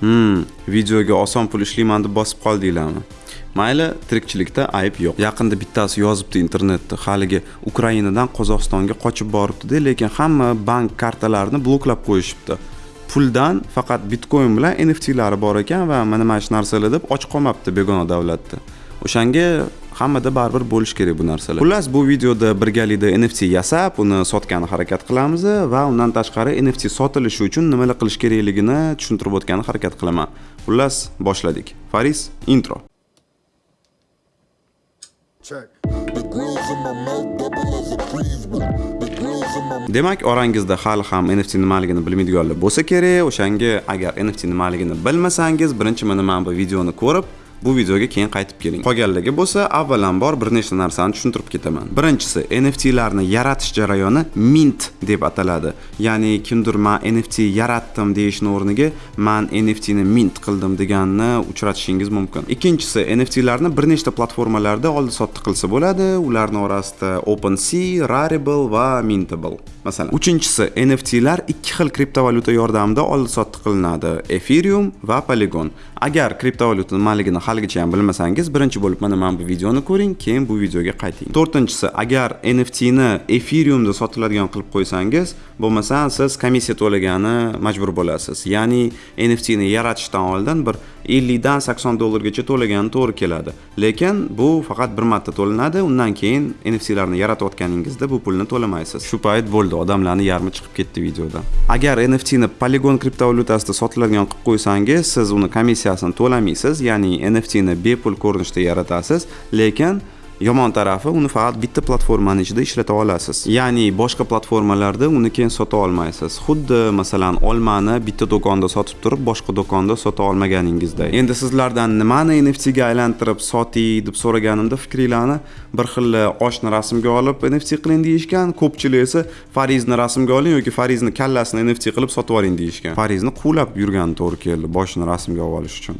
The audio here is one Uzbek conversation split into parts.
hmm videoga oson pul ishlayman deb bosib qoldinglarmi mayli tirikchilikda ayb yo'q. Yaqinda bittasi yozibdi internetda haligi ukrainadan qozog'istonga qochib boribdida lekin hamma bank kartalarini bloklab qo'yishibdi. Puldan faqat bitcoin bilan nftlari bor ekan va mana mana shu narsalar deb och qolmabdi begona davlatda o'shanga hammada baribir bo'lishi kerak bu narsalar xullas bu videoda birgalikda nft yasab uni sotgani harakat qilamiz va undan tashqari nft sotilishi uchun nimalar qilish kerakligini tushuntirib o'tgani harakat qilaman xullas boshladik faris intro Check. The grills in my mouth double as a breeze. The grills in my demak orangizda hali ham nft nimaligini bilmaydiganlar bo'lsa kerak o'shanga agar nft nimaligini bilmasangiz birinchi mana mana bu videoni ko'rib bu videoga keyin qaytib keling. Qolganlarga bo'lsa avvalambor bir nechta narsani tushuntirib ketaman. Birinchisi nft larni yaratish jarayoni mint deb ataladi. Ya'ni kimdir man nft yaratdim deyishni o'rniga man nft ni mint qildim deganni uchratishingiz mumkin. Ikkinchisi nft larni bir nechta platformalarda oldi sotdi qilsa bo'ladi. Ularni orasida OpenSea, Rarible va Mintable. Masalan uchinchisi nft lar ikki xil kriptovalyuta yordamida oldi sotdi qilinadi. Ethereum va polygon. Agar kriptovalyuta nimaligini haligacha ham bilmasangiz birinchi bo'lib mana mana bu videoni ko'ring keyin bu videoga qayting. To'rtinchisi agar nft ni ethereumda sotiladigan qilib qo'ysangiz bo'lmasa siz komissiya to'lagani majbur bo'lasiz. Ya'ni nft ni yaratishdan oldin bir ellikdan sakson dollargacha to'lagani to'g'ri keladi. Lekin bu faqat bir marta to'lanadi undan keyin nft larni yaratayotganingizda bu pulni to'lamaysiz. Shu payt bo'ldi odamlarni yarmi chiqib ketdi videodan agar nft ni polygon kriptovalyutasida sotiladigan qilib qo'ysangiz siz uni komissiyasini to'lamaysiz ya'ni nft ni bepul ko'rinishda yaratasiz. Lekin yomon tarafi uni faqat bitta platformani ichida ishlata olasiz. Ya'ni boshqa platformalarda uni keyin sota olmaysiz. Xuddi masalan olmani bitta do'konda sotib turib boshqa do'konda sota olmaganingizday endi sizlardan nimani nft ga aylantirib soting deb so'raganimda fikringlarni bir xil oshni rasmga olib nft qiling deyishgan ko'pchilik esa farizni rasmga oling yoki farizni kallasini nft qilib sotib oling deyishgan. Farizni quvlab yurgani to'g'ri keldi boshini rasmga olib olish uchun.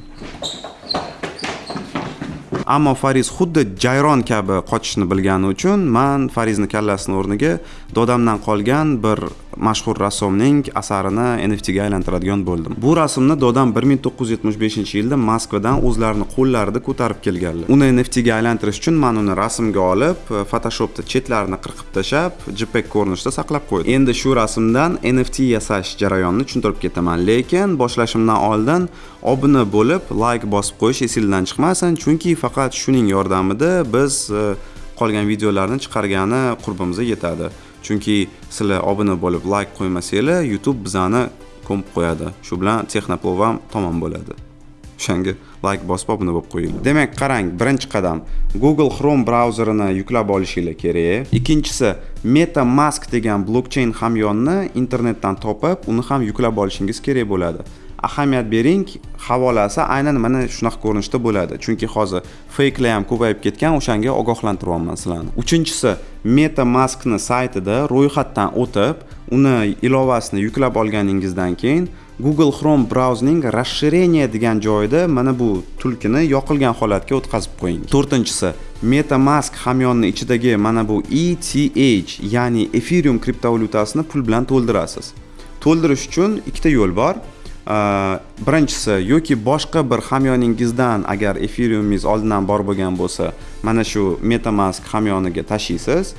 Ammo fariz xuddi jayron kabi qochishni bilgani uchun man farizni kallasini o'rniga dodamdan qolgan bir mashhur rassomning asarini nft ga aylantiradigan bo'ldim. Bu rasmni dodam 1975 yilda moskvadan o'zlarini qo'llarida ko'tarib kelganlar. Uni nft ga aylantirish uchun man uni rasmga olib photoshopda chetlarini qirqib tashlab jpeg ko'rinishida saqlab qo'ydim. Endi shu rasmdan nft yasash jarayonini tushuntirib ketaman lekin boshlashimdan oldin obuna bo'lib layk bosib qo'yish esingizdan chiqmasin chunki faqat shuning yordamida biz e, qolgan videolarni chiqargani qurbimizga yetadi. Chunki sizlar obuna bo'lib layk qo'ymasanglar youtube bizani ko'mib qo'yadi. Shu bilan texnoplov ham tamom bo'ladi. O'shanga layk bosib obuna bo'lib qo'yinglar demak qarang birinchi qadam. Google chrome brauzerini yuklab olishinglar kerak. Ikkinchisi metamask degan blokcheyn hamyonni internetdan topib uni ham yuklab olishingiz kerak bo'ladi. Ahamiyat bering havolasi aynan mana shunaqa ko'rinishda bo'ladi. Chunki hozir feyklar ham ko'payib ketgan o'shanga ogohlantiryapman sizlarni. Uchinchisi metamaskni saytida ro'yxatdan o'tib uni ilovasini yuklab olganingizdan keyin google chrome brauzning расширение degan joyida mana bu tulkini yoqilgan holatga o'tkazib qo'ying. To'rtinchisi metamask hamyonni ichidagi mana bu eth ya'ni ethereum kriptovalyutasini pul bilan to'ldirasiz. To'ldirish uchun ikkita yo'l bor. Birinchisi yoki boshqa bir hamyoningizdan agar efiriumingiz oldindan bor bo'lgan bo'lsa mana shu metamask hamyoniga tashlaysiz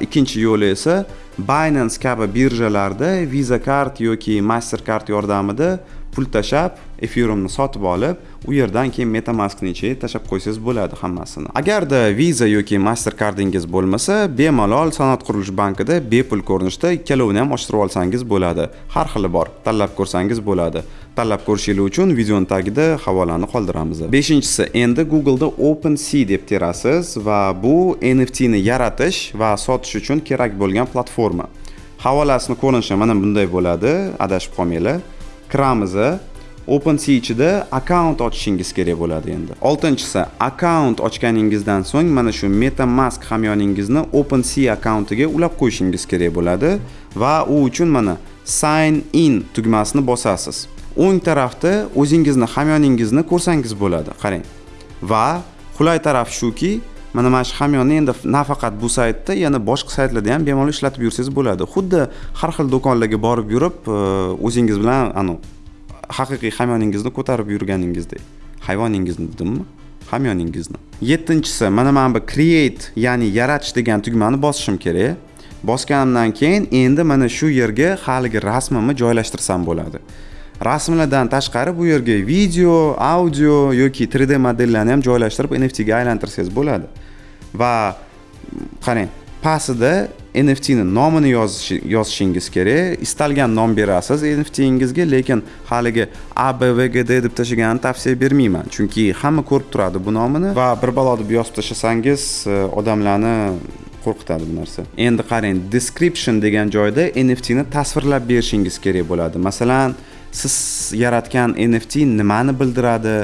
ikkinchi yo'li esa binance kabi birjalarda visa kart yoki mastercard yordamida pul tashlab ethereumni sotib olib u yerdan keyin metamaskni ichiga tashlab qo'ysangiz bo'ladi hammasini. Agarda visa yoki mastercardingiz bo'lmasa bemalol sanoat qurilish bankida bepul ko'rinishda ikkalovini ham ochtirib olsangiz bo'ladi. Har xili bor tanlab ko'rsangiz bo'ladi. Tanlab ko'rishingiz uchun videoni tagida havolani qoldiramiz. Beshinchisi endi googleda OpenSea deb terasiz va bu nft ni yaratish va sotish uchun kerak bo'lgan platforma. Havolasini ko'rinishi mana bunday bo'ladi adashib qolmanglar. Kiramiz OpenSea ichida akkaunt ochishingiz kerak bo'ladi endi. Oltinchisi akkaunt ochganingizdan so'ng mana shu metamask hamyoningizni OpenSea akkauntiga ulab qo'yishingiz kerak bo'ladi va u uchun mana sign in tugmasini bosasiz. O'ng tarafda o'zingizni hamyoningizni ko'rsangiz bo'ladi. Qarang. Va qulay taraf shuki mana mana shu hamyonni endi nafaqat bu saytda yana boshqa saytlarda ham bemalol ishlatib yursangiz bo'ladi. Xuddi har xil do'konlarga borib yurib e, o'zingiz bilan anavi haqiqiy hamyoningizni ko'tarib yurganingizdek. Hayvoningizni dedimmi? Hamyoningizni. Yettinchisi mana mana bu create ya'ni yaratish degan tugmani bosishim kerak. Bosganimdan keyin endi mana shu yerga haligi rasmimni joylashtirsam bo'ladi. Rasmlardan tashqari bu yerga video audio yoki 3d modellarni ham joylashtirib nft ga aylantirsangiz bo'ladi. Va qarang pastida nft ni nomini yozishingiz kerak. Istalgan nom berasiz nftingizga lekin haligi abvgd deb tashlaganini tavsiya bermayman. Chunki hamma ko'rib turadi bu nomini va bir balo deb yozib tashlasangiz e, odamlarni qo'rqitadi bu narsa. Endi qarang description degan joyda nft ni tasvirlab berishingiz kerak bo'ladi. Masalan siz yaratgan nft nimani bildiradi?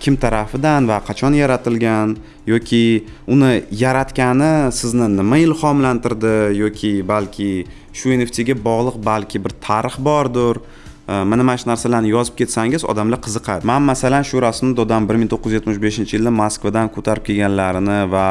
Kim tarafidan va qachon yaratilgan yoki uni yaratgani sizni nima ilhomlantirdi yoki balki shu nftga bog'liq balki bir tarix bordir. Э, mana mana shu narsalarni yozib ketsangiz odamlar qiziqadi. Man masalan shu rasmni dodam bir ming to'qqiz yuz yetmish beshinchi yilda moskvadan ko'tarib kelganlarini va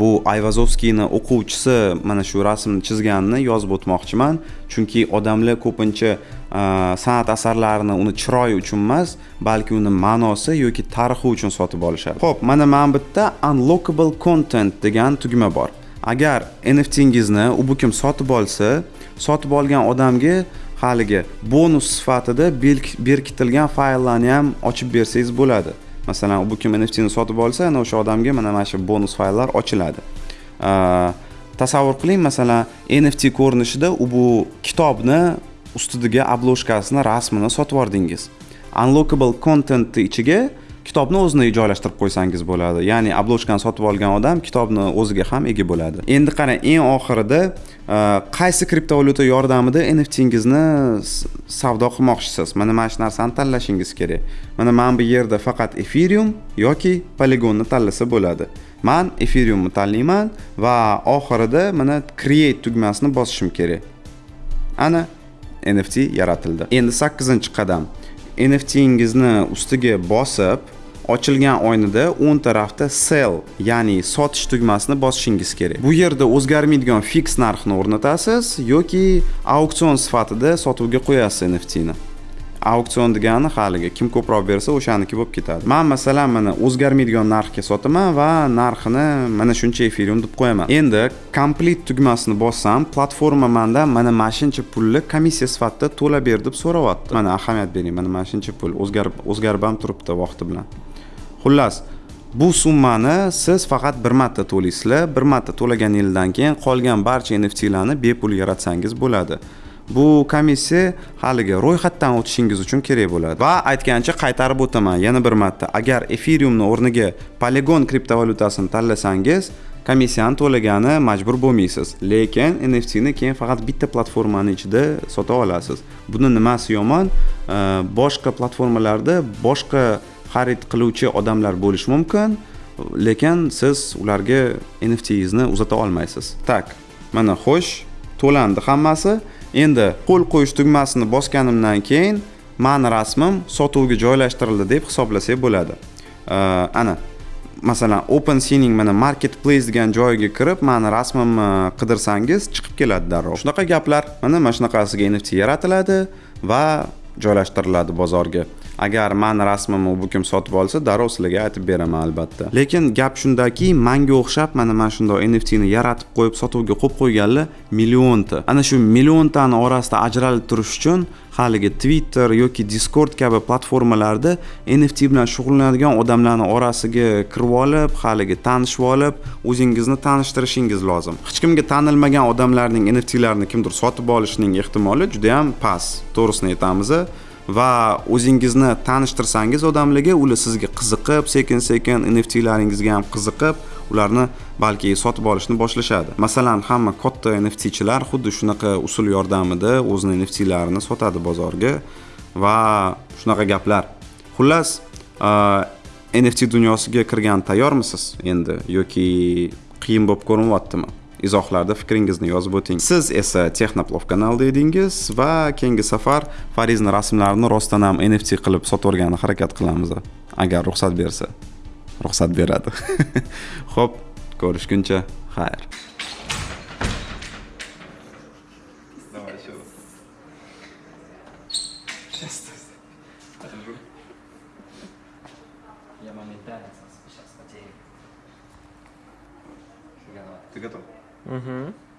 bu ayvazovskiyni o'quvchisi mana shu rasmni chizganini yozib o'tmoqchiman. Chunki odamlar ko'pincha e, san'at asarlarini uni chiroyi uchun emas balki uni ma'nosi yoki tarixi uchun sotib olishadi. Ho'p mana mana bu yerda unlockable content degan tugma bor. Agar nftingizni u bu kim sotib olsa sotib olgan odamga haligi bonus sifatida berkitilgan fayllarni ham ochib bersangiz bo'ladi. Masalan bu kim nftni sotib olsa ana o'sha odamga mana mana shu bonus fayllar ochiladi. Tasavvur qiling masalan nft ko'rinishida u bu kitobni ustidagi obloshkasini rasmini sotib yubordingiz unlockable contentni ichiga kitobni o'zini joylashtirib qo'ysangiz bo'ladi. Ya'ni oblochkani sotib olgan odam kitobni o'ziga ham ega bo'ladi. Endi qarang eng oxirida e, qaysi kriptovalyuta yordamida nftingizni savdo qilmoqchisiz? Mana mana shu narsani tanlashingiz kerak. Mana mana bu yerda faqat ethereum yoki poligonni tanlasa bo'ladi. Man ethereumni tanlayman va oxirida mana create tugmasini bosishim kerak. Ana nft yaratildi. Endi sakkizinchi qadam. Nftingizni ustiga bosib ochilgan oynada o'ng tarafda sell ya'ni sotish tugmasini bosishingiz kerak. Bu yerda o'zgarmaydigan fix narxni o'rnatasiz yoki auksion sifatida sotuvga qo'yasiz nftni auksion degani haligi. Kim ko'proq bersa o'shaniki bo'lib ketadi. Man masalan mana o'zgarmaydigan narxga sotaman va narxini mana shuncha efirium deb qo'yaman. Endi komplit tugmasini bossam platforma manda mana mana shuncha pulni komissiya sifatida to'lab ber deb so'rayapti. Mana ahamiyat bering mana mana shuncha pul o'zgarib o'zgarib ham turibdi vaqti bilan. Xullas bu summani siz faqat bir marta to'laysizlar bir marta to'laganingizdan keyin qolgan barcha nftlarni bepul yaratsangiz bo'ladi. Bu komissiya haligi ro'yxatdan o'tishingiz uchun kerak bo'ladi. Va aytgancha qaytarib o'taman. Yana bir marta agar efiriumni o'rniga polygon kriptovalyutasini tanlasangiz komissiyani to'lagani majbur bo'lmaysiz. Lekin nftni keyin faqat bitta platformani ichida sota olasiz. Buni nimasi yomon? Boshqa platformalarda boshqa xarid qiluvchi odamlar bo'lishi mumkin lekin siz ularga nftingizni uzata olmaysiz. Tak mana xo'sh to'landi hammasi. Endi qo'l qo'yish tugmasini bosganimdan keyin mani rasmim sotuvga joylashtirildi deb hisoblasak bo'ladi. Ana masalan open seaning mana marketplace degan joyiga kirib mani rasmimni qidirsangiz chiqib keladi darrov. Shunaqa gaplar mana mana shunaqasiga nft yaratiladi va joylashtiriladi bozorga. Agar man rasmimni bu kim sotib olsa darrov sizlarga aytib beraman albatta. Lekin gap shundaki manga o'xshab mana mana shundoq nftni yaratib qo'yib sotuvga qo'yib qo'yganlar millionta. Ana shu milliontani orasida ajralib turish uchun haligi twitter yoki discord kabi platformalarda nft bilan shug'ullanadigan odamlarni orasiga kirib olib haligi tanishib olib o'zingizni tanishtirishingiz lozim. Hech kimga tanilmagan odamlarning nftlarini kimdir sotib olishining ehtimoli juda yam past. To'g'risini aytamiz va o'zingizni tanishtirsangiz odamlarga ular sizga qiziqib sekin sekin nftlaringizga ham qiziqib ularni balki sotib olishni boshlashadi. Masalan hamma katta nftchilar xuddi shunaqa usul yordamida o'zini nftlarini sotadi bozorga va shunaqa gaplar. Xullas nft dunyosiga kirgan tayyormisiz endi yoki qiyin bo'lib ko'rinyaptimi izohlarda fikringizni yozib o'ting. Siz esa texnoplov kanalida edingiz va keyingi safar farizni rasmlarini rostdan ham nft qilib sotavergani harakat qilamiz. Agar ruxsat bersa ruxsat beradi. Ho'p ko'rishguncha xayr. Сейчас. Mm-hmm.